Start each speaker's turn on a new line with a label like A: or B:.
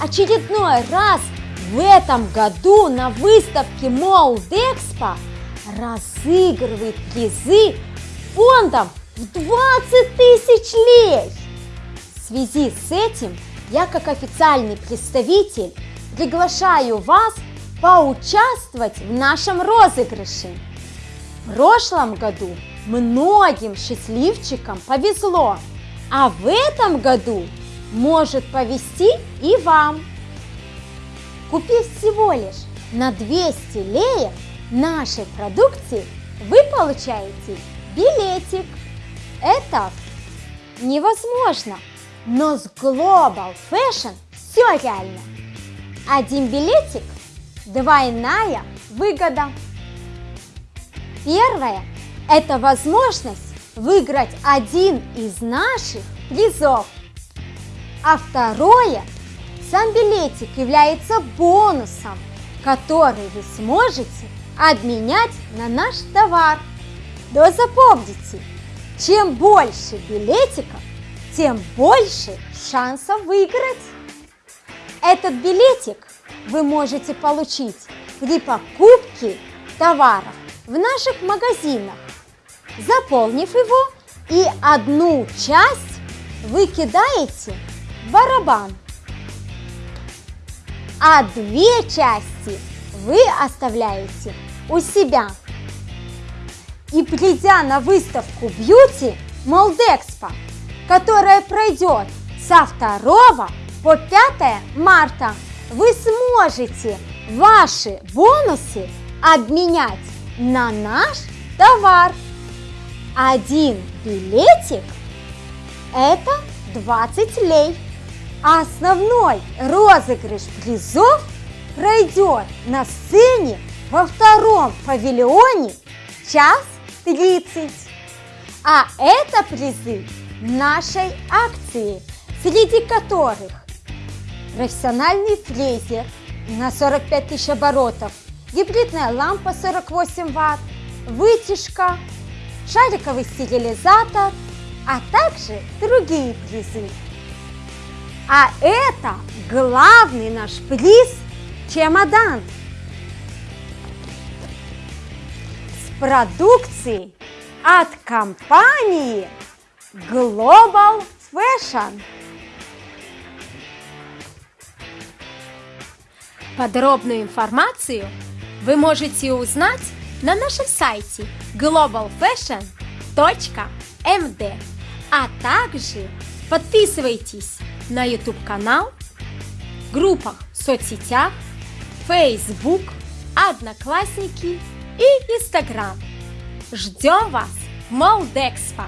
A: очередной раз в этом году на выставке Молдекспо разыгрывает призы фондом в 20 тысяч лей. В связи с этим я как официальный представитель приглашаю вас поучаствовать в нашем розыгрыше. В прошлом году многим счастливчикам повезло, а в этом году может повезти и вам. Купив всего лишь на 200 леев нашей продукции, вы получаете билетик. Это невозможно, но с Global Fashion все реально. Один билетик – двойная выгода. Первое – это возможность выиграть один из наших призов. А второе – сам билетик является бонусом, который вы сможете обменять на наш товар. Но запомните, чем больше билетиков, тем больше шансов выиграть. Этот билетик вы можете получить при покупке товаров в наших магазинах, заполнив его и одну часть вы кидаете барабан, а две части вы оставляете у себя. И придя на выставку Beauty Молдекспо, которая пройдет со 2 по 5 марта, вы сможете ваши бонусы обменять на наш товар. Один билетик – это 20 лей. А основной розыгрыш призов пройдет на сцене во втором павильоне час 30. А это призы нашей акции, среди которых профессиональный фрезер на 45 тысяч оборотов, гибридная лампа 48 ватт, вытяжка, шариковый стерилизатор, а также другие призы. А это главный наш приз – чемодан с продукцией от компании Global Fashion.
B: Подробную информацию вы можете узнать на нашем сайте globalfashion.md, а также подписывайтесь на YouTube канал, группах соцсетях, Facebook, Одноклассники и Instagram. Ждем вас в Молдекспо!